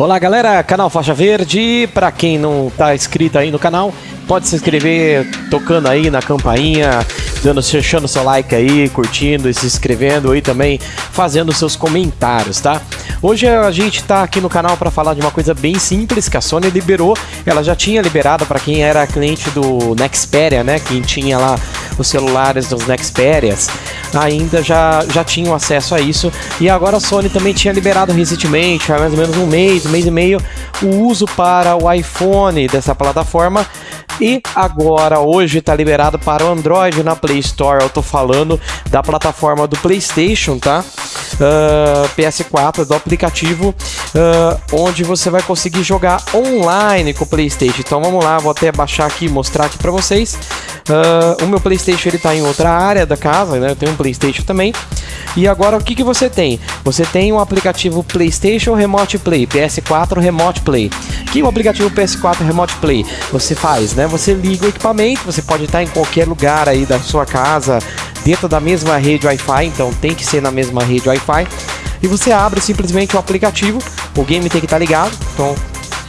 Olá galera, canal Faixa Verde, para quem não está inscrito aí no canal, pode se inscrever tocando aí na campainha, dando, deixando seu like aí, curtindo e se inscrevendo aí também, fazendo seus comentários, tá? Hoje a gente tá aqui no canal para falar de uma coisa bem simples que a Sony liberou, ela já tinha liberado para quem era cliente do Nexperia, né, quem tinha lá os celulares dos Nexperias, ainda já, já tinham acesso a isso, e agora a Sony também tinha liberado recentemente, há mais ou menos um mês, um mês e meio, o uso para o iPhone dessa plataforma, e agora, hoje, está liberado para o Android na Play Store. Eu tô falando da plataforma do PlayStation, tá? Uh, ah, PS4, do aplicativo, uh, onde você vai conseguir jogar online com o PlayStation. Então vamos lá, vou até baixar aqui e mostrar aqui para vocês. Uh, o meu PlayStation ele tá em outra área da casa, né? Eu tenho um PlayStation também. E agora o que, que você tem? Você tem um aplicativo PlayStation Remote Play, PS4 Remote Play. Que o aplicativo PS4 Remote Play você faz, né? Você liga o equipamento, você pode estar em qualquer lugar aí da sua casa, dentro da mesma rede Wi-Fi, então tem que ser na mesma rede Wi-Fi. E você abre simplesmente o aplicativo, o game tem que estar ligado, então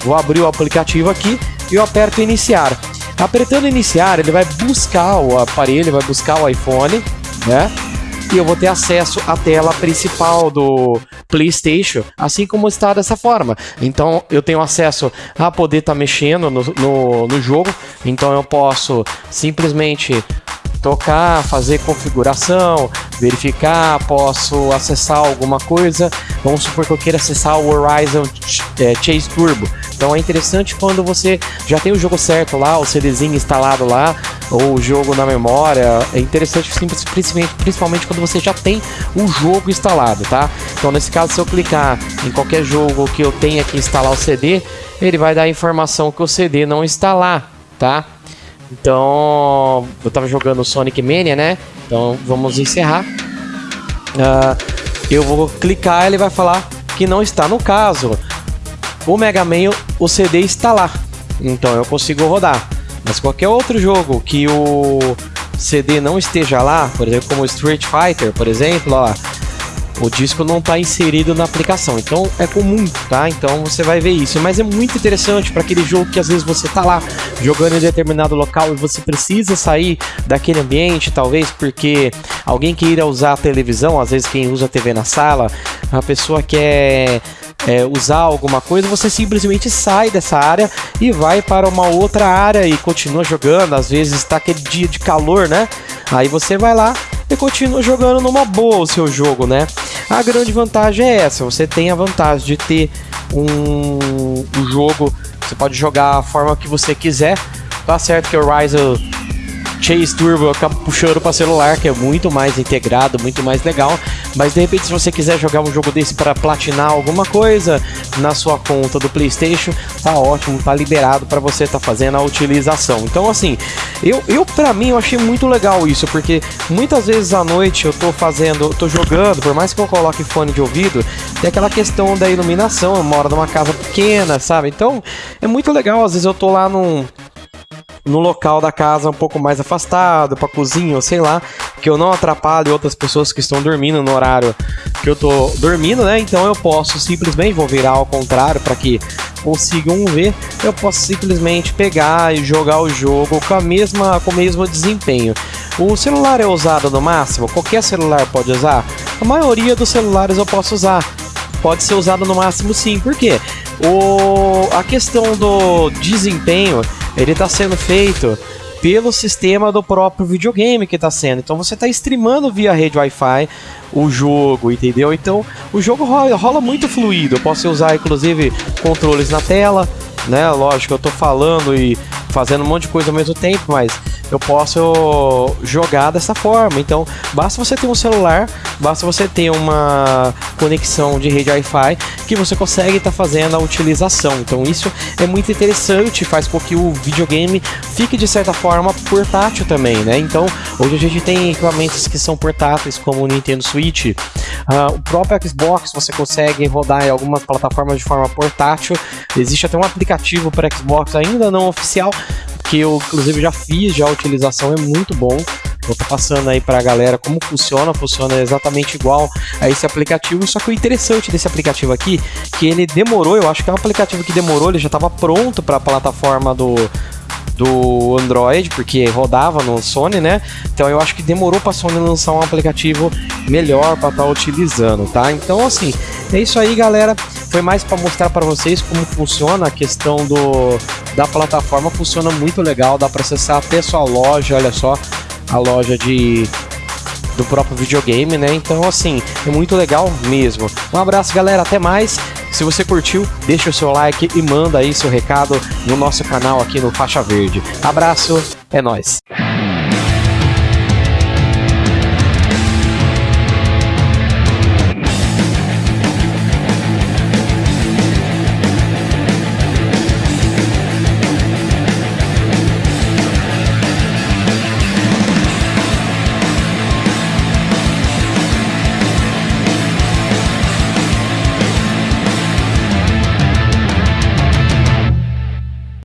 vou abrir o aplicativo aqui e eu aperto iniciar. Apertando iniciar, ele vai buscar o aparelho, vai buscar o iPhone, né? e eu vou ter acesso à tela principal do PlayStation, assim como está dessa forma. Então eu tenho acesso a poder estar tá mexendo no, no, no jogo, então eu posso simplesmente tocar, fazer configuração, verificar, posso acessar alguma coisa. Vamos supor que eu queira acessar o Horizon é, Chase Turbo. Então é interessante quando você já tem o jogo certo lá, o CDzinho instalado lá, ou o jogo na memória. É interessante principalmente, principalmente quando você já tem o jogo instalado, tá? Então nesse caso, se eu clicar em qualquer jogo que eu tenha que instalar o CD, ele vai dar a informação que o CD não está lá, tá? Então, eu tava jogando Sonic Mania, né? Então, vamos encerrar. Uh, eu vou clicar, ele vai falar que não está no caso. O Mega Man, o CD está lá. Então, eu consigo rodar. Mas qualquer outro jogo que o CD não esteja lá, por exemplo, como Street Fighter, por exemplo, ó, o disco não está inserido na aplicação. Então é comum, tá? Então você vai ver isso. Mas é muito interessante para aquele jogo que às vezes você tá lá jogando em determinado local e você precisa sair daquele ambiente, talvez porque alguém queira usar a televisão, às vezes quem usa a TV na sala, a pessoa quer é, usar alguma coisa, você simplesmente sai dessa área e vai para uma outra área e continua jogando. Às vezes está aquele dia de calor, né? Aí você vai lá e continua jogando numa boa o seu jogo, né? A grande vantagem é essa, você tem a vantagem de ter um, um jogo, você pode jogar a forma que você quiser. Tá certo que o Horizon Chase Turbo acaba puxando para celular, que é muito mais integrado, muito mais legal. Mas de repente, se você quiser jogar um jogo desse para platinar alguma coisa na sua conta do PlayStation, tá ótimo, tá liberado para você estar tá fazendo a utilização. Então, assim, eu, eu para mim eu achei muito legal isso, porque muitas vezes à noite eu tô fazendo, eu tô jogando, por mais que eu coloque fone de ouvido, tem aquela questão da iluminação, eu moro numa casa pequena, sabe? Então, é muito legal, às vezes eu tô lá num no local da casa um pouco mais afastado, para cozinha ou sei lá, que eu não atrapalhe outras pessoas que estão dormindo no horário que eu tô dormindo, né? Então eu posso simplesmente vou virar ao contrário para que consigam ver, eu posso simplesmente pegar e jogar o jogo com a mesma com o mesmo desempenho. O celular é usado no máximo, qualquer celular pode usar. A maioria dos celulares eu posso usar. Pode ser usado no máximo sim, por quê? O, a questão do desempenho ele está sendo feito pelo sistema do próprio videogame que está sendo. Então você está streamando via rede Wi-Fi o jogo, entendeu? Então o jogo rola, rola, muito fluido. Eu posso usar inclusive controles na tela, né? Lógico, eu estou falando e fazendo um monte de coisa ao mesmo tempo, mas eu posso jogar dessa forma. Então, basta você ter um celular, basta você ter uma conexão de rede Wi-Fi que você consegue estar tá fazendo a utilização. Então, isso é muito interessante, faz com que o videogame fique de certa forma portátil também, né? Então, hoje a gente tem equipamentos que são portáteis, como o Nintendo Switch, uh, o próprio Xbox você consegue rodar em algumas plataformas de forma portátil. Existe até um aplicativo para Xbox ainda não oficial, que eu inclusive já fiz, já a utilização é muito bom. Vou estar passando aí para a galera como funciona, funciona exatamente igual a esse aplicativo, só que o interessante desse aplicativo aqui, que ele demorou, eu acho que é um aplicativo que demorou, ele já estava pronto para a plataforma do do Android, porque rodava no Sony, né? Então eu acho que demorou para a Sony lançar um aplicativo melhor para estar tá utilizando, tá? Então assim, é isso aí, galera. Foi mais para mostrar para vocês como funciona a questão do da plataforma, funciona muito legal, dá para acessar até sua loja, olha só, a loja de do próprio videogame, né? Então, assim, é muito legal mesmo. Um abraço, galera, até mais. Se você curtiu, deixa o seu like e manda aí seu recado no nosso canal aqui no Faixa Verde. Abraço, é nóis!